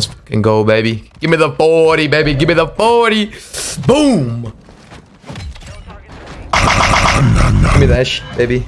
Let's fucking go, baby. Give me the 40, baby. Give me the 40. Boom. Give me that shit, baby.